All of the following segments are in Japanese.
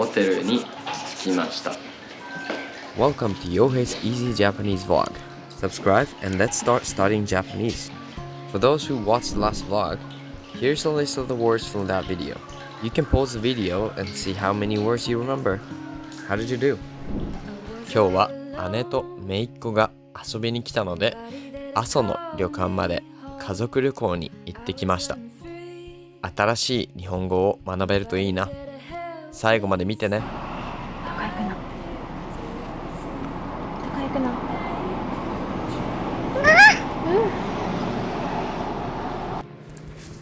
ホテルに着きました Welcome to Yohei's Easy Japanese Vlog. Subscribe and let's start studying Japanese. For those who watched the last vlog, here's a list of the words from that video. You can pause the video and see how many words you remember. How did you do? 今日は姉と姪っ子が遊びに来たので阿蘇の旅館まで家族旅行に行ってきました新しい日本語を学べるといいな最後まで見てね。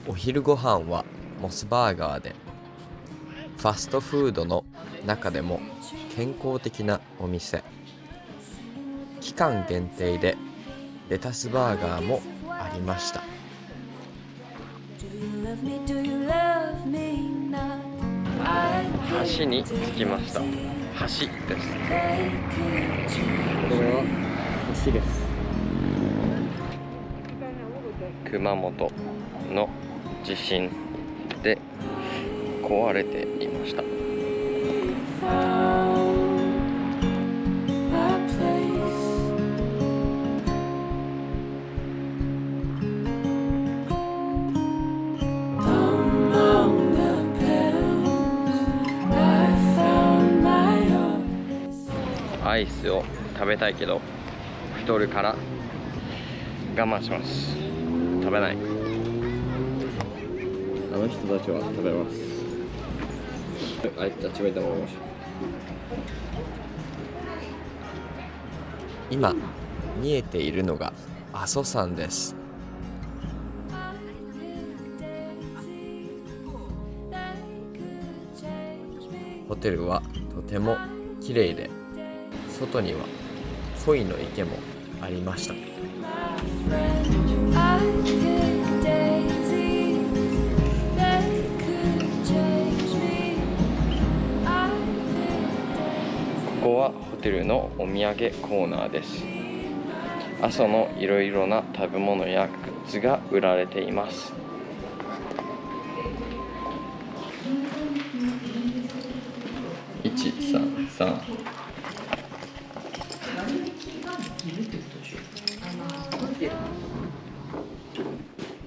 お昼ご飯はモスバーガーでファストフードの中でも健康的なお店。期間限定でレタスバーガーもありました橋に着きました。橋です。これは橋です。熊本の地震で壊れていましたアイスを食べたいけど太るから我慢します。食べない。あの人たちは食べます。あいつたちめたもし今見えているのが阿蘇山です。ホテルはとても綺麗で外には鯉の池もありました。ここはホテルのお土産コーナーです。阿蘇のいろいろな食べ物やグッズが売られています。133いるってことでしょ。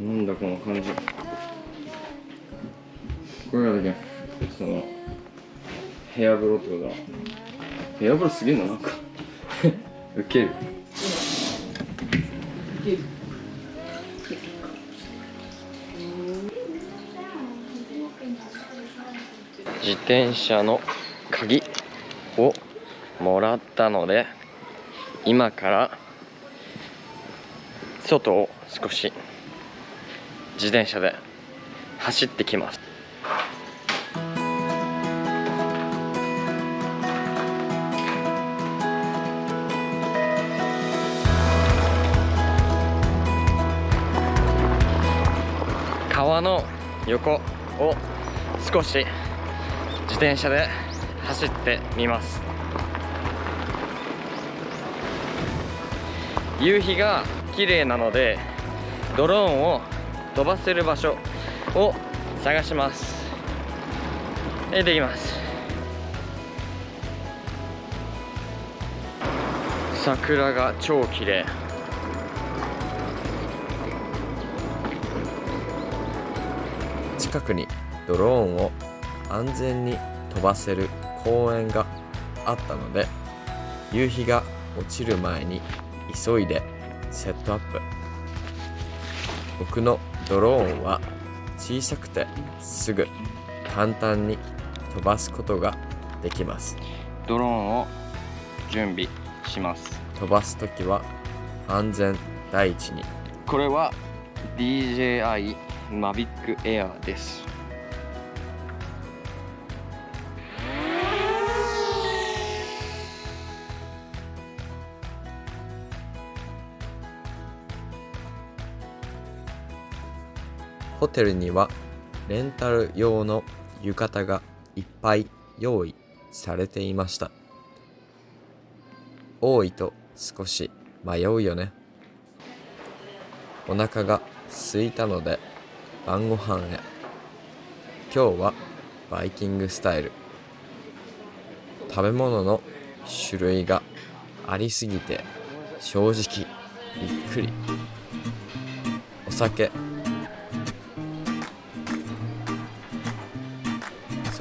なんだこの感じ。これがだけその部屋風呂ってことだ。部屋風呂すげえななんか。ウケる。自転車の鍵をもらったので今から外を少し自転車で走ってきます。川の横を少し自転車で走ってみます。夕日が綺麗なのでドローンを飛ばせる場所を探します。でできます。桜が超綺麗。近くにドローンを安全に飛ばせる公園があったので夕日が落ちる前に急いでセットアップ。僕のドローンは小さくてすぐ簡単に飛ばすことができます。ドローンを準備します。飛ばす時は安全第一に。これは DJI Mavic Air ですホテルにはレンタル用の浴衣がいっぱい用意されていました。多いと少し迷うよね。お腹が空いたので晩ご飯へ。今日はバイキングスタイル。食べ物の種類がありすぎて正直びっくり。お酒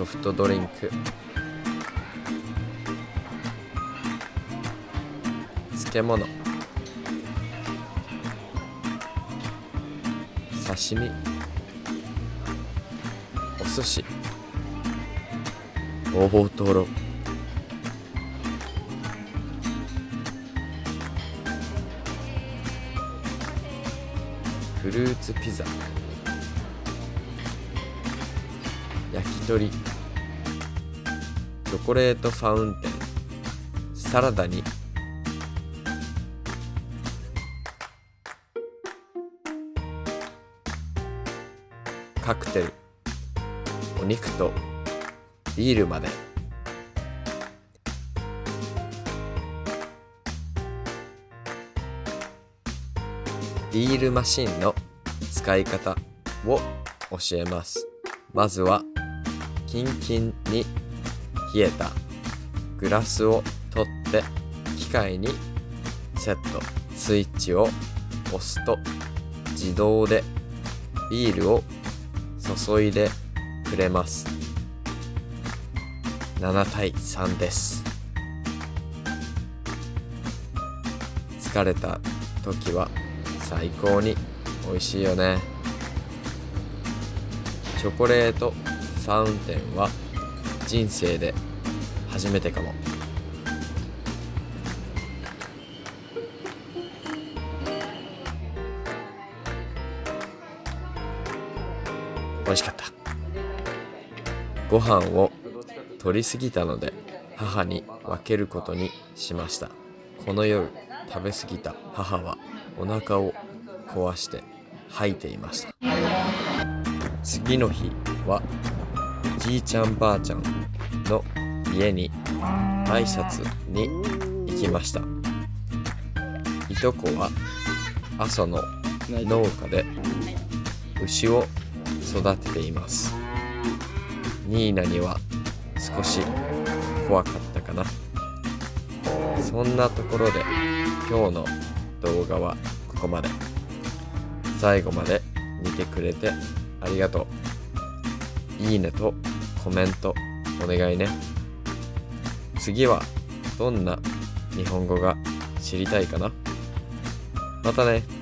ソフトドリンク。漬物。刺身。お寿司。大トロフルーツピザ。焼き鳥。チョコレートファウンテン。サラダに。カクテル。お肉と。ビールまで。ビールマシンの。使い方を教えます。まずは。キンキンに。冷えたグラスを取って機械にセットスイッチを押すと自動でビールを注いでくれます。7対3です。疲れた時は最高に美味しいよね。チョコレートファウンテンは人生で初めてかも。美味しかった。ご飯を取りすぎたので母に分けることにしました。この夜食べ過ぎた母はお腹を壊して吐いていました。次の日はじいちゃんばあちゃんの家に挨拶に行きました。いとこは阿蘇の農家で牛を育てています。ニーナには少し怖かったかな。そんなところで今日の動画はここまで。最後まで見てくれてありがとう。いいねとコメントお願いね。次はどんな日本語が知りたいかな。またね。